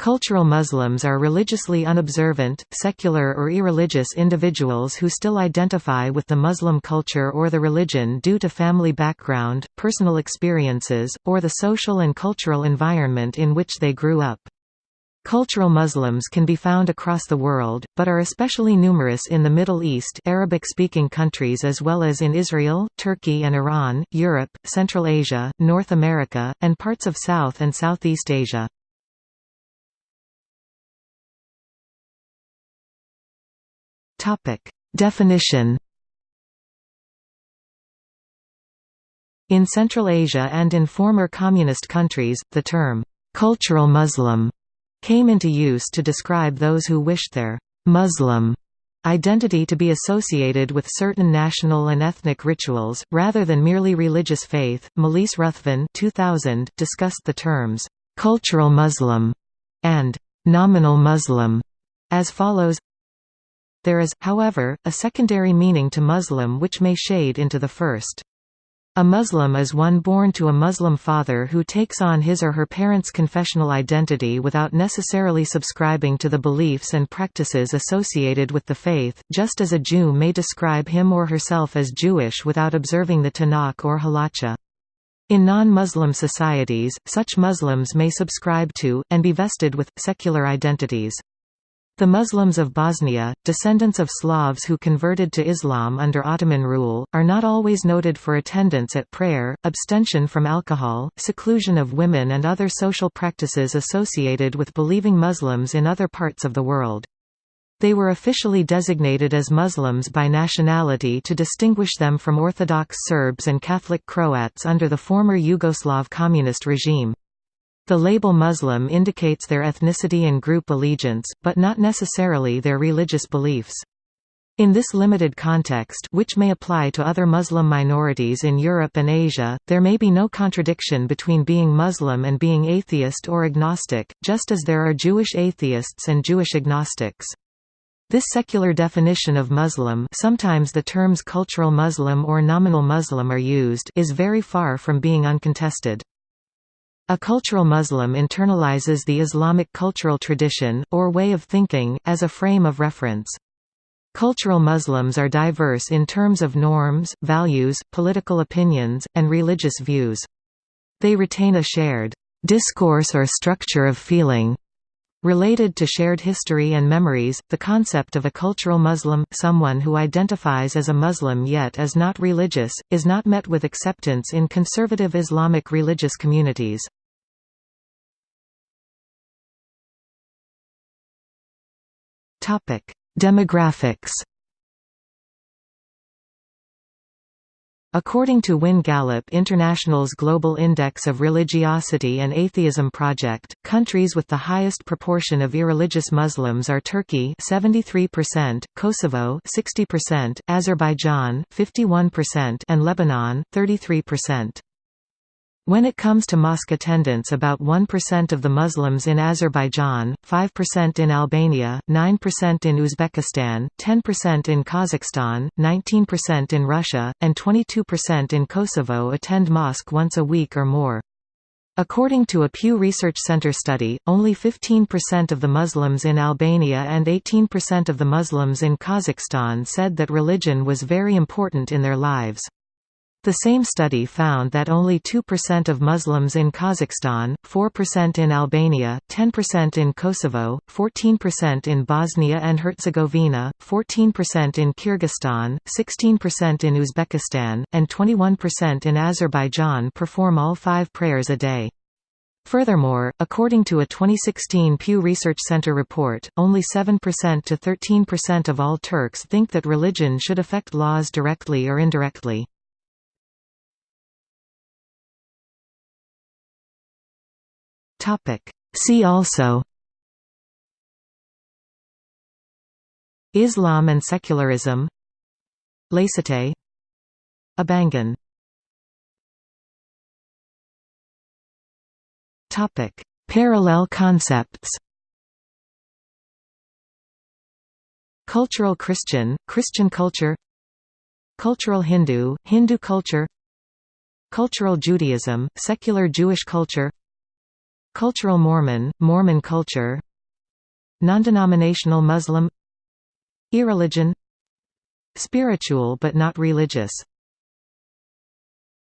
Cultural Muslims are religiously unobservant, secular or irreligious individuals who still identify with the Muslim culture or the religion due to family background, personal experiences, or the social and cultural environment in which they grew up. Cultural Muslims can be found across the world, but are especially numerous in the Middle East Arabic-speaking countries as well as in Israel, Turkey and Iran, Europe, Central Asia, North America, and parts of South and Southeast Asia. Topic: Definition. In Central Asia and in former communist countries, the term cultural Muslim came into use to describe those who wished their Muslim identity to be associated with certain national and ethnic rituals, rather than merely religious faith. Malise Ruthven 2000 discussed the terms cultural Muslim and nominal Muslim as follows there is, however, a secondary meaning to Muslim which may shade into the first. A Muslim is one born to a Muslim father who takes on his or her parents' confessional identity without necessarily subscribing to the beliefs and practices associated with the faith, just as a Jew may describe him or herself as Jewish without observing the Tanakh or Halacha. In non-Muslim societies, such Muslims may subscribe to, and be vested with, secular identities. The Muslims of Bosnia, descendants of Slavs who converted to Islam under Ottoman rule, are not always noted for attendance at prayer, abstention from alcohol, seclusion of women and other social practices associated with believing Muslims in other parts of the world. They were officially designated as Muslims by nationality to distinguish them from Orthodox Serbs and Catholic Croats under the former Yugoslav communist regime. The label Muslim indicates their ethnicity and group allegiance, but not necessarily their religious beliefs. In this limited context which may apply to other Muslim minorities in Europe and Asia, there may be no contradiction between being Muslim and being atheist or agnostic, just as there are Jewish atheists and Jewish agnostics. This secular definition of Muslim sometimes the terms cultural Muslim or nominal Muslim are used is very far from being uncontested. A cultural Muslim internalizes the Islamic cultural tradition, or way of thinking, as a frame of reference. Cultural Muslims are diverse in terms of norms, values, political opinions, and religious views. They retain a shared discourse or structure of feeling Related to shared history and memories, the concept of a cultural Muslim, someone who identifies as a Muslim yet is not religious, is not met with acceptance in conservative Islamic religious communities. Demographics. According to WIN-Gallup International's Global Index of Religiosity and Atheism Project, countries with the highest proportion of irreligious Muslims are Turkey 73%, Kosovo 60%, Azerbaijan 51%, and Lebanon 33%. When it comes to mosque attendance about 1% of the Muslims in Azerbaijan, 5% in Albania, 9% in Uzbekistan, 10% in Kazakhstan, 19% in Russia, and 22% in Kosovo attend mosque once a week or more. According to a Pew Research Center study, only 15% of the Muslims in Albania and 18% of the Muslims in Kazakhstan said that religion was very important in their lives. The same study found that only 2% of Muslims in Kazakhstan, 4% in Albania, 10% in Kosovo, 14% in Bosnia and Herzegovina, 14% in Kyrgyzstan, 16% in Uzbekistan, and 21% in Azerbaijan perform all five prayers a day. Furthermore, according to a 2016 Pew Research Center report, only 7% to 13% of all Turks think that religion should affect laws directly or indirectly. Topic. See also Islam and secularism Laicite Abangan Topic. Parallel concepts Cultural Christian, Christian culture Cultural Hindu, Hindu culture Cultural Judaism, secular Jewish culture Cultural Mormon, Mormon culture. Non-denominational Muslim. Irreligion. Spiritual but not religious